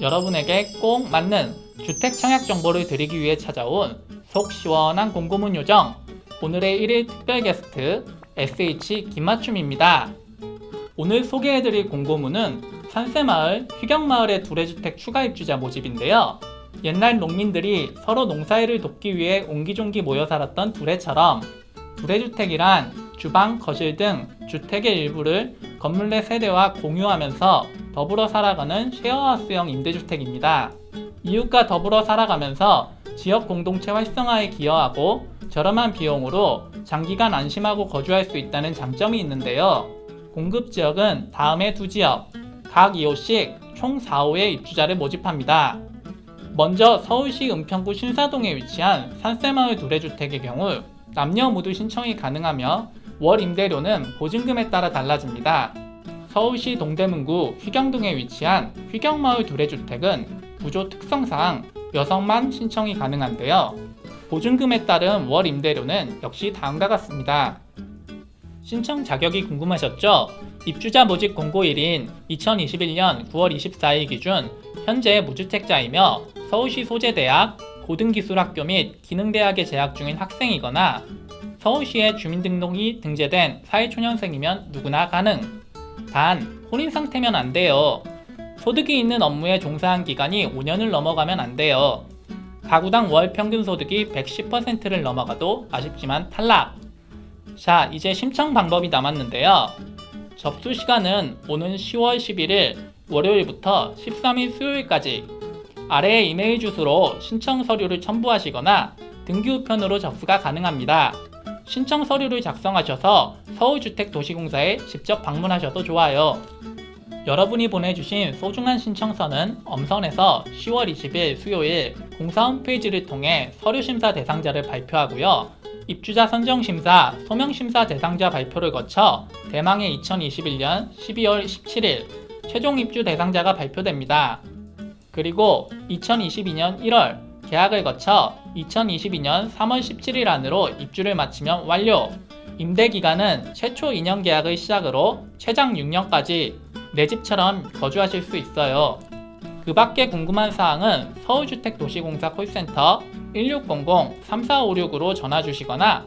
여러분에게 꼭 맞는 주택 청약 정보를 드리기 위해 찾아온 속 시원한 공고문 요정 오늘의 1일 특별 게스트 SH 김맞춤입니다. 오늘 소개해드릴 공고문은 산세마을, 휘경마을의 두레주택 추가 입주자 모집인데요. 옛날 농민들이 서로 농사일을 돕기 위해 옹기종기 모여 살았던 두레처럼 두레주택이란 주방, 거실 등 주택의 일부를 건물 내 세대와 공유하면서 더불어 살아가는 쉐어하우스형 임대주택입니다. 이웃과 더불어 살아가면서 지역 공동체 활성화에 기여하고 저렴한 비용으로 장기간 안심하고 거주할 수 있다는 장점이 있는데요. 공급 지역은 다음의 두 지역, 각 2호씩 총 4호의 입주자를 모집합니다. 먼저 서울시 은평구 신사동에 위치한 산세마을 두레주택의 경우 남녀 모두 신청이 가능하며 월 임대료는 보증금에 따라 달라집니다. 서울시 동대문구 휘경동에 위치한 휘경마을 두레주택은 구조 특성상 여성만 신청이 가능한데요. 보증금에 따른 월 임대료는 역시 다음과 같습니다. 신청 자격이 궁금하셨죠? 입주자 모집 공고일인 2021년 9월 24일 기준 현재 무주택자이며 서울시 소재대학, 고등기술학교 및 기능대학에 재학 중인 학생이거나 서울시에 주민등록이 등재된 사회초년생이면 누구나 가능. 단, 혼인 상태면 안 돼요. 소득이 있는 업무에 종사한 기간이 5년을 넘어가면 안 돼요. 가구당 월 평균 소득이 110%를 넘어가도 아쉽지만 탈락. 자, 이제 신청 방법이 남았는데요. 접수 시간은 오는 10월 11일 월요일부터 13일 수요일까지 아래의 이메일 주소로 신청 서류를 첨부하시거나 등기 우편으로 접수가 가능합니다. 신청 서류를 작성하셔서 서울주택도시공사에 직접 방문하셔도 좋아요. 여러분이 보내주신 소중한 신청서는 엄선해서 10월 20일 수요일 공사 홈페이지를 통해 서류심사 대상자를 발표하고요. 입주자 선정심사, 소명심사 대상자 발표를 거쳐 대망의 2021년 12월 17일 최종 입주 대상자가 발표됩니다. 그리고 2022년 1월 계약을 거쳐 2022년 3월 17일 안으로 입주를 마치면 완료! 임대 기간은 최초 2년 계약의 시작으로 최장 6년까지 내 집처럼 거주하실 수 있어요. 그 밖에 궁금한 사항은 서울주택도시공사 콜센터 1600-3456으로 전화 주시거나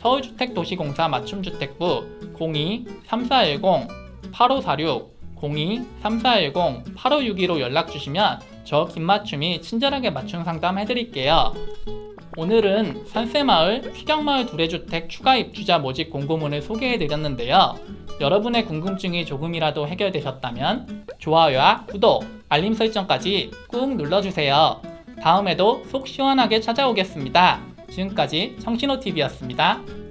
서울주택도시공사 맞춤주택부 02-3410-8546 02-3410-8562로 연락 주시면 저 김맞춤이 친절하게 맞춤 상담 해드릴게요. 오늘은 산세마을, 휘경마을 두레주택 추가 입주자 모집 공고문을 소개해드렸는데요. 여러분의 궁금증이 조금이라도 해결되셨다면 좋아요와 구독, 알림 설정까지 꾹 눌러주세요. 다음에도 속 시원하게 찾아오겠습니다. 지금까지 청신호TV였습니다.